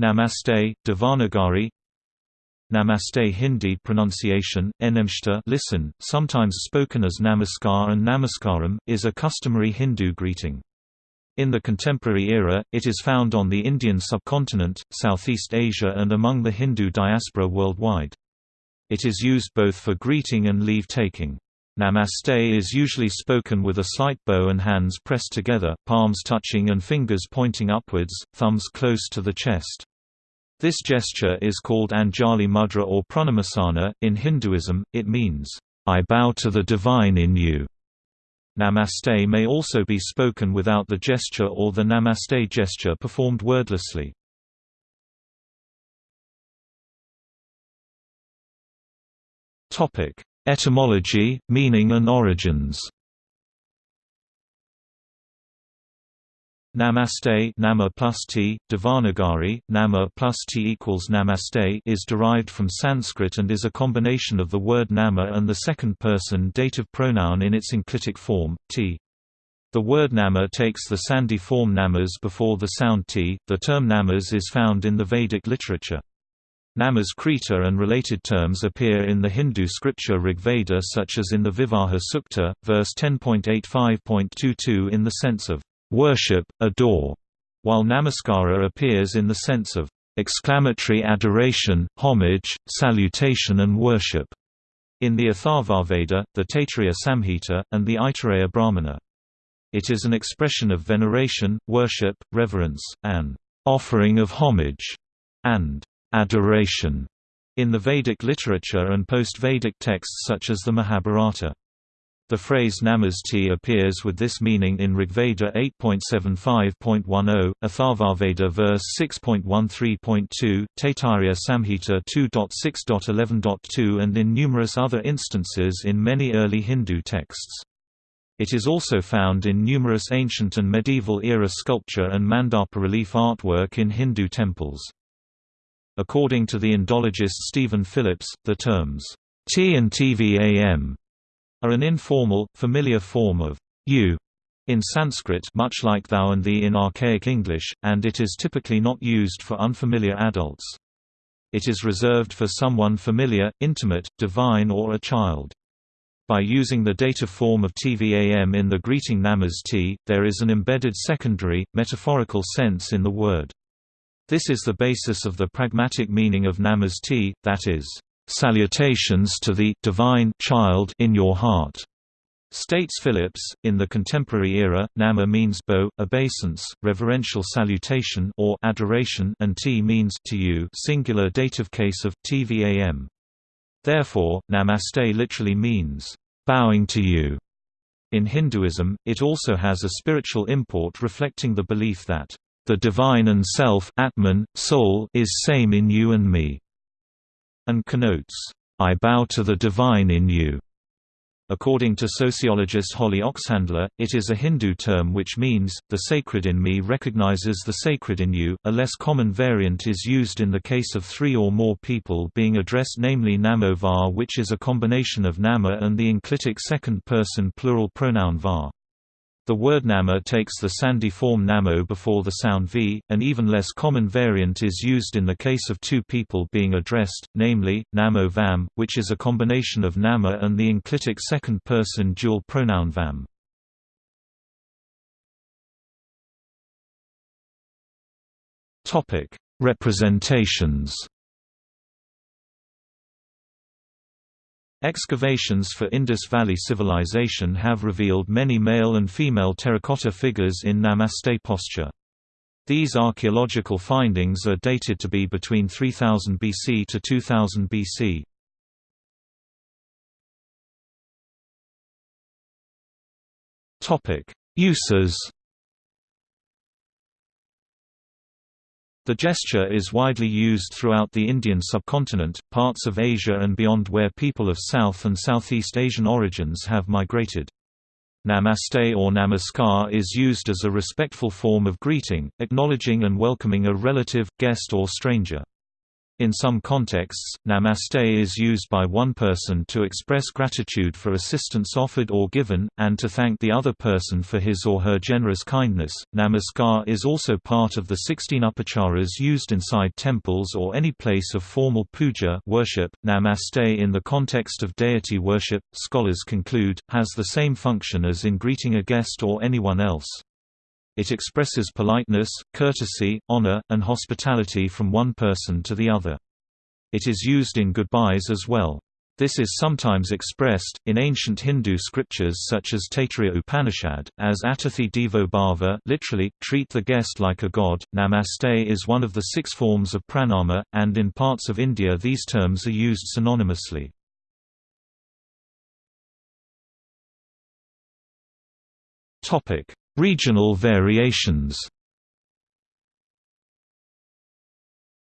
Namaste, Devanagari Namaste Hindi pronunciation, Enamshta listen, sometimes spoken as Namaskar and Namaskaram, is a customary Hindu greeting. In the contemporary era, it is found on the Indian subcontinent, Southeast Asia and among the Hindu diaspora worldwide. It is used both for greeting and leave-taking. Namaste is usually spoken with a slight bow and hands pressed together, palms touching and fingers pointing upwards, thumbs close to the chest. This gesture is called Anjali Mudra or Pranamasana. In Hinduism, it means, I bow to the divine in you. Namaste may also be spoken without the gesture or the Namaste gesture performed wordlessly. Etymology, meaning and origins. Namaste nama plus t, Devanagari, nama plus t equals namaste is derived from Sanskrit and is a combination of the word nama and the second person dative pronoun in its enclitic form, t. The word nama takes the sandhi form namas before the sound t. The term namas is found in the Vedic literature. Namas Krita and related terms appear in the Hindu scripture Rigveda such as in the Vivaha Sukta, verse 10.85.22 in the sense of worship, adore, while Namaskara appears in the sense of exclamatory adoration, homage, salutation and worship in the Atharvaveda, the Taittiriya Samhita, and the Aitareya Brahmana. It is an expression of veneration, worship, reverence, an offering of homage, and adoration in the Vedic literature and post-Vedic texts such as the Mahabharata. The phrase Namaste appears with this meaning in Rigveda 8.75.10, Atharvaveda verse 6.13.2, Taittiriya Samhita 2.6.11.2 and in numerous other instances in many early Hindu texts. It is also found in numerous ancient and medieval era sculpture and mandapa relief artwork in Hindu temples. According to the Indologist Stephen Phillips, the terms T and TVAM are an informal, familiar form of you in Sanskrit much like thou and thee in archaic English, and it is typically not used for unfamiliar adults. It is reserved for someone familiar, intimate, divine or a child. By using the dative form of TVAM in the greeting namas T, there is an embedded secondary, metaphorical sense in the word. This is the basis of the pragmatic meaning of namas T, that is, "...salutations to the divine child in your heart." States Phillips, in the contemporary era, nama means bow, obeisance, reverential salutation or adoration and t means to you singular dative case of tvam. Therefore, namaste literally means bowing to you. In Hinduism, it also has a spiritual import reflecting the belief that the divine and self Atman, soul is same in you and me, and connotes, I bow to the divine in you. According to sociologist Holly Oxhandler, it is a Hindu term which means, the sacred in me recognizes the sacred in you. A less common variant is used in the case of three or more people being addressed, namely Namo var, which is a combination of Nama and the enclitic second person plural pronoun var. The word nama takes the sandhi form namo before the sound v. An even less common variant is used in the case of two people being addressed, namely, namo vam, which is a combination of nama and the enclitic second-person dual pronoun vam. Representations Excavations for Indus Valley Civilization have revealed many male and female terracotta figures in Namaste posture. These archaeological findings are dated to be between 3000 BC to 2000 BC. Uses The gesture is widely used throughout the Indian subcontinent, parts of Asia and beyond where people of South and Southeast Asian origins have migrated. Namaste or namaskar is used as a respectful form of greeting, acknowledging and welcoming a relative, guest or stranger. In some contexts, namaste is used by one person to express gratitude for assistance offered or given, and to thank the other person for his or her generous kindness. Namaskar is also part of the 16 upacharas used inside temples or any place of formal puja worship. Namaste in the context of deity worship, scholars conclude, has the same function as in greeting a guest or anyone else. It expresses politeness, courtesy, honor, and hospitality from one person to the other. It is used in goodbyes as well. This is sometimes expressed, in ancient Hindu scriptures such as Taittiriya Upanishad, as Atithi Devo Bhava literally, treat the guest like a god. Namaste is one of the six forms of pranama, and in parts of India these terms are used synonymously. Regional variations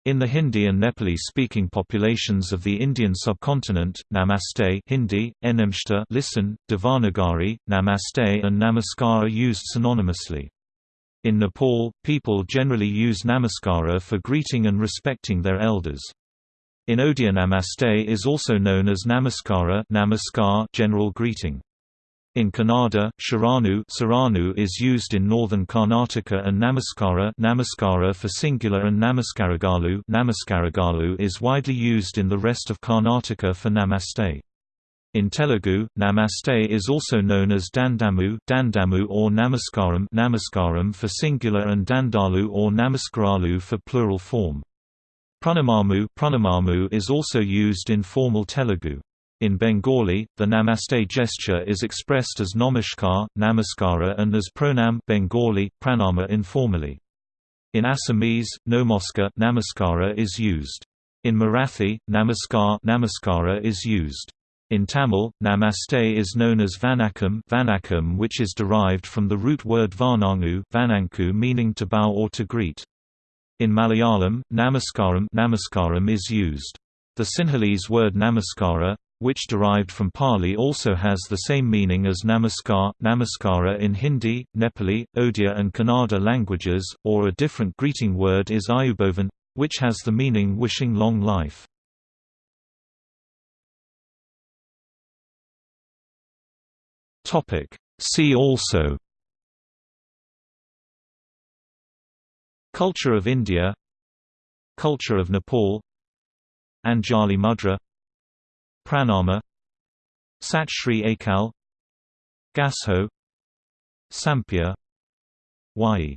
In the Hindi and Nepali-speaking populations of the Indian subcontinent, Namaste Hindi, Enamshta listen, Devanagari, Namaste and Namaskar are used synonymously. In Nepal, people generally use Namaskara for greeting and respecting their elders. In Odia Namaste is also known as Namaskara Namaskar general greeting. In Kannada, Sharanu is used in northern Karnataka and Namaskara Namaskara for singular and Namaskaragalu Namaskaragalu is widely used in the rest of Karnataka for Namaste. In Telugu, Namaste is also known as Dandamu Dandamu or Namaskaram Namaskaram for singular and Dandalu or Namaskaralu for plural form. Pranamamu Pranamamu is also used in formal Telugu. In Bengali, the namaste gesture is expressed as namaskar, namaskara and as pranam Bengali, pranama informally. In Assamese, nomoska namaskara is used. In Marathi, namaskar namaskara is used. In Tamil, namaste is known as vanakam, vanakam which is derived from the root word vanangu, vananku meaning to bow or to greet. In Malayalam, namaskaram, namaskaram is used. The Sinhalese word namaskara, which derived from Pali also has the same meaning as namaskar, namaskara in Hindi, Nepali, Odia and Kannada languages, or a different greeting word is ayubhovan, which has the meaning wishing long life. See also Culture of India Culture of Nepal Anjali Mudra Pranama Sat Shri Akal Gassho Sampeah Wai